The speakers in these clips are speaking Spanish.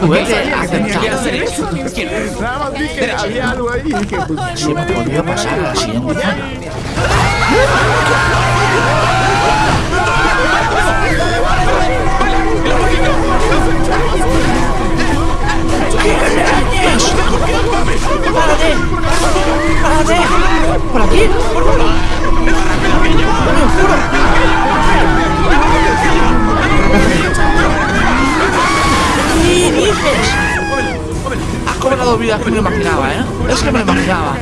Tú ves que hacer eso. Nada más vi que había algo ahí y dije, pues, Se me volvió a pasar la siguiente. ¡Párate! ¡Párate! ¡Por aquí! ¿Qué cobrado vidas que me lo imaginaba, ¿eh? Es que me lo imaginaba.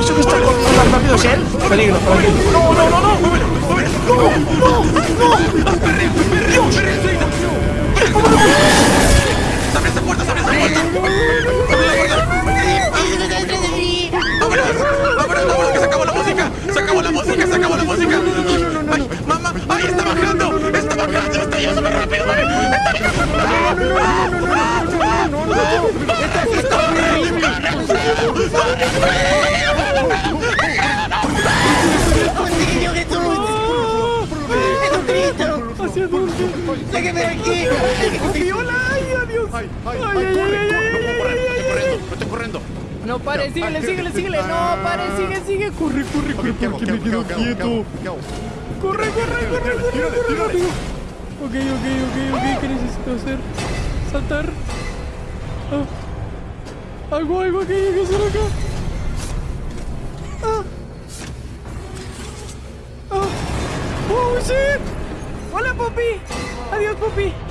¿Eso que está con los rápidos él? Peligro, peligro. ¡No, no, no, no! ¡No, no, no! ¡Dios! ¡Abre esa puerta, abre esa puerta! ¡Abre la puerta! ¡Vámonos! ¡Vámonos, vámonos! ¡Que se acabó la música! ¡Se acabó la música! ¡Se acabó la música! ¡Ay, mamá! ¡Ay, está bajando! ¡Está bajando! ¡Está yendo súper rápido! ¡Mami! ¡Sáquenme de aquí! ¡Viola! ¡Ay, adiós! ¡Ay, ay, ay! ¡No estoy corriendo! No pare, síguele, síguele, síguele. No pare, sigue, sigue. Corre, corre, corre. Porque ¿Qué me quedo ¿Qué hago? ¿Qué quieto. Corre, corre, corre, corre, corre, rápido. Ok, ok, ok, ok. ¿Qué necesito hacer? Saltar. Ah. Algo, algo que hay que hacer acá. Ah. Ah. Oh, shit. Hola, Poppy. Adiós. Ah.